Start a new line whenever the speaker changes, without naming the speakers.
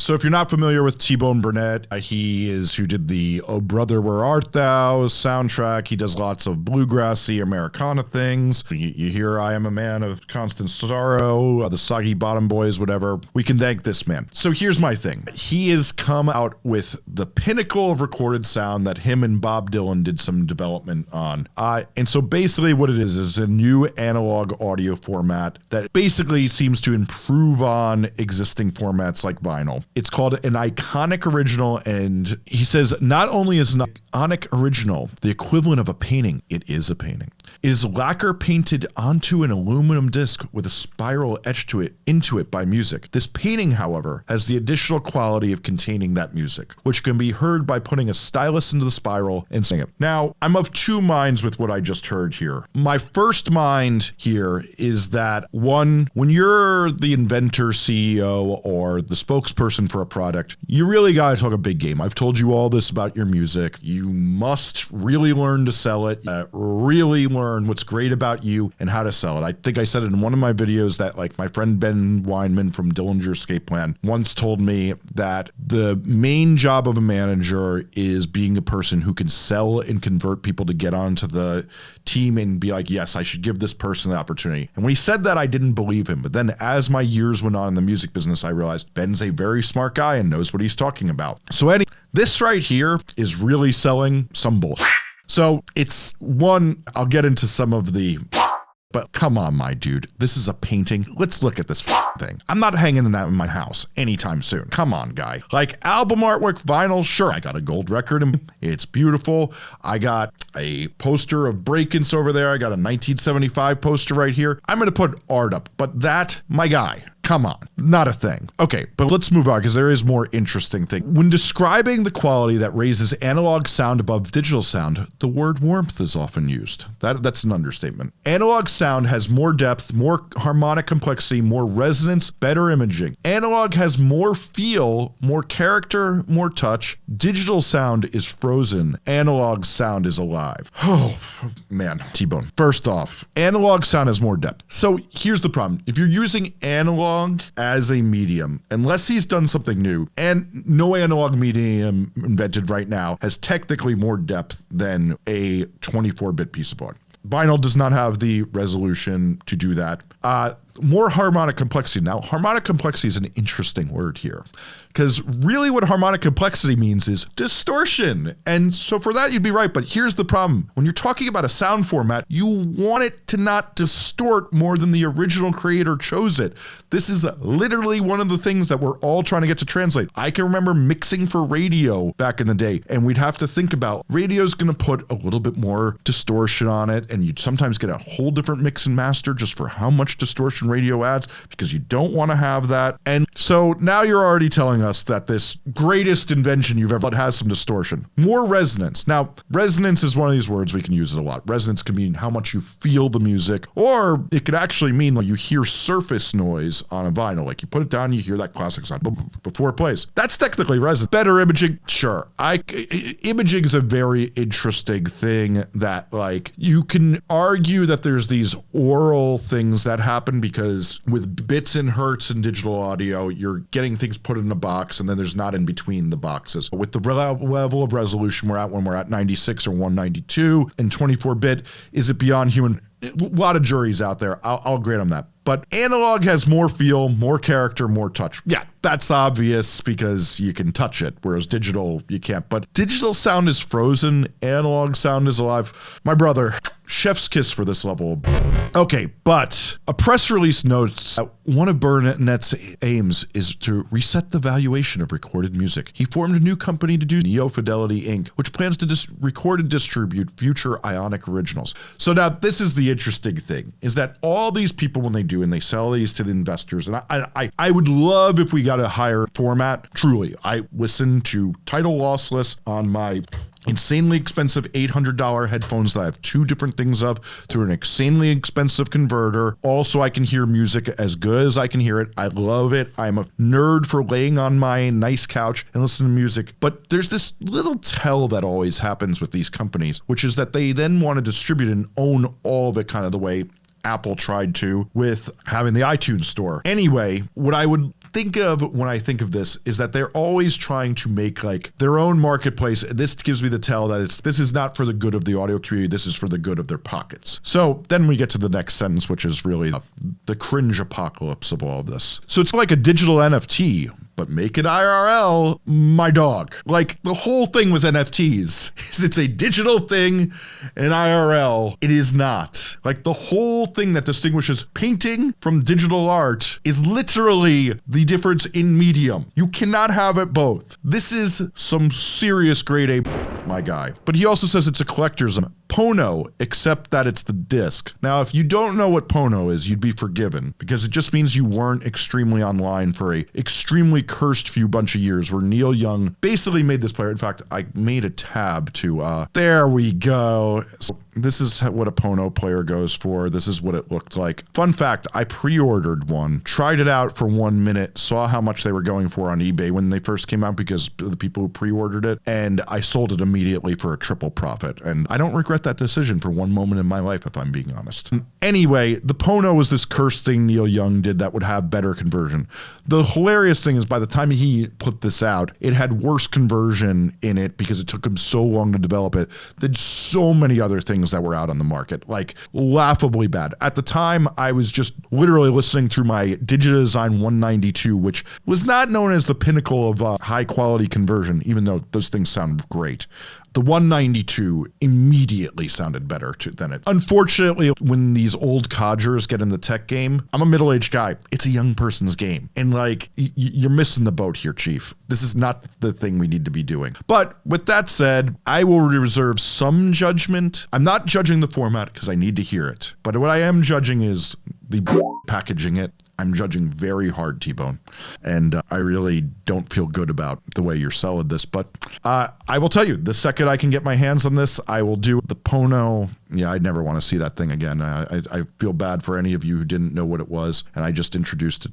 So if you're not familiar with T-Bone Burnett, uh, he is who did the Oh Brother Where Art Thou soundtrack. He does lots of bluegrassy Americana things. You, you hear I Am a Man of Constant Sorrow, uh, the Soggy Bottom Boys, whatever. We can thank this man. So here's my thing. He has come out with the pinnacle of recorded sound that him and Bob Dylan did some development on. Uh, and so basically what it is is a new analog audio format that basically seems to improve on existing formats like vinyl. It's called an Ionic original, and he says not only is an Ionic original the equivalent of a painting, it is a painting. It is lacquer painted onto an aluminum disc with a spiral etched to it into it by music. This painting, however, has the additional quality of containing that music, which can be heard by putting a stylus into the spiral and singing it. Now, I'm of two minds with what I just heard here. My first mind here is that one, when you're the inventor, CEO, or the spokesperson for a product, you really got to talk a big game. I've told you all this about your music. You must really learn to sell it, uh, really learn what's great about you and how to sell it. I think I said it in one of my videos that like my friend Ben Weinman from Dillinger Escape Plan once told me that the main job of a manager is being a person who can sell and convert people to get onto the team and be like, yes, I should give this person the opportunity. And when he said that, I didn't believe him. But then as my years went on in the music business, I realized Ben's a very smart guy and knows what he's talking about. So any this right here is really selling some bullshit. So it's one, I'll get into some of the but come on, my dude. This is a painting. Let's look at this thing. I'm not hanging in that in my house anytime soon. Come on, guy. Like album artwork, vinyl, sure. I got a gold record and it's beautiful. I got a poster of Breakins over there. I got a 1975 poster right here. I'm going to put art up, but that, my guy, Come on, not a thing. Okay, but let's move on because there is more interesting thing. When describing the quality that raises analog sound above digital sound, the word warmth is often used. That that's an understatement. Analog sound has more depth, more harmonic complexity, more resonance, better imaging. Analog has more feel, more character, more touch. Digital sound is frozen. Analog sound is alive. Oh, man, T-Bone. First off, analog sound has more depth. So here's the problem. If you're using analog as a medium, unless he's done something new, and no analog medium invented right now has technically more depth than a 24 bit piece of art. Vinyl does not have the resolution to do that. Uh, more harmonic complexity. Now, harmonic complexity is an interesting word here because really what harmonic complexity means is distortion. And so for that, you'd be right. But here's the problem. When you're talking about a sound format, you want it to not distort more than the original creator chose it. This is literally one of the things that we're all trying to get to translate. I can remember mixing for radio back in the day, and we'd have to think about radio's going to put a little bit more distortion on it, and you'd sometimes get a whole different mix and master just for how much distortion radio ads because you don't want to have that. And so now you're already telling us that this greatest invention you've ever had has some distortion. More resonance. Now, resonance is one of these words we can use it a lot. Resonance can mean how much you feel the music, or it could actually mean like you hear surface noise on a vinyl. Like you put it down, you hear that classic sound before it plays. That's technically resonance. Better imaging, sure. I imaging is a very interesting thing that like you can argue that there's these aural things that happen because with bits and hertz and digital audio, you're getting things put in a box and then there's not in between the boxes. With the level of resolution we're at when we're at 96 or 192 and 24 bit, is it beyond human? A lot of juries out there. I'll, I'll grant them that. But analog has more feel, more character, more touch. Yeah, that's obvious because you can touch it, whereas digital, you can't. But digital sound is frozen, analog sound is alive. My brother, chef's kiss for this level. Okay, but a press release notes that one of Burnett's aims is to reset the valuation of recorded music. He formed a new company to do Neo Fidelity Inc., which plans to record and distribute future Ionic originals. So now this is the interesting thing: is that all these people, when they do and they sell these to the investors, and I, I, I would love if we got a higher format. Truly, I listen to Tidal Lossless on my insanely expensive $800 headphones that I have two different things of through an insanely expensive converter. Also, I can hear music as good as I can hear it. I love it. I'm a nerd for laying on my nice couch and listening to music. But there's this little tell that always happens with these companies, which is that they then want to distribute and own all of it kind of the way Apple tried to with having the iTunes store. Anyway, what I would think of when I think of this is that they're always trying to make like their own marketplace. This gives me the tell that it's this is not for the good of the audio community. This is for the good of their pockets. So then we get to the next sentence, which is really the, the cringe apocalypse of all of this. So it's like a digital NFT, but make it IRL, my dog. Like the whole thing with NFTs is it's a digital thing and IRL, it is not. Like the whole thing that distinguishes painting from digital art is literally the difference in medium. You cannot have it both. This is some serious grade A, my guy. But he also says it's a collector's Pono, except that it's the disc. Now, if you don't know what Pono is, you'd be forgiven because it just means you weren't extremely online for a extremely cursed few bunch of years where Neil Young basically made this player. In fact, I made a tab to, uh, there we go. So this is what a Pono player goes for. This is what it looked like. Fun fact, I pre-ordered one, tried it out for one minute, saw how much they were going for on eBay when they first came out because the people who pre-ordered it, and I sold it immediately for a triple profit. And I don't regret that decision for one moment in my life, if I'm being honest. Anyway, the Pono was this cursed thing Neil Young did that would have better conversion. The hilarious thing is by the time he put this out, it had worse conversion in it because it took him so long to develop it than so many other things that were out on the market, like laughably bad. At the time, I was just literally listening through my Digidesign 192, which was not known as the pinnacle of uh, high quality conversion, even though those things sound great. The 192 immediately sounded better to, than it. Unfortunately, when these old codgers get in the tech game, I'm a middle aged guy. It's a young person's game. And like, y- you're missing the boat here, Chief. This is not the thing we need to be doing. But with that said, I will reserve some judgment. I'm not judging the format because I need to hear it. But what I am judging is the packaging it. I'm judging very hard, T Bone. And uh, I really don't feel good about the way you're selling this. But uh, I will tell you, the second I can get my hands on this, I will do the Pono. Yeah, I'd never want to see that thing again. I, I, I feel bad for any of you who didn't know what it was. And I just introduced it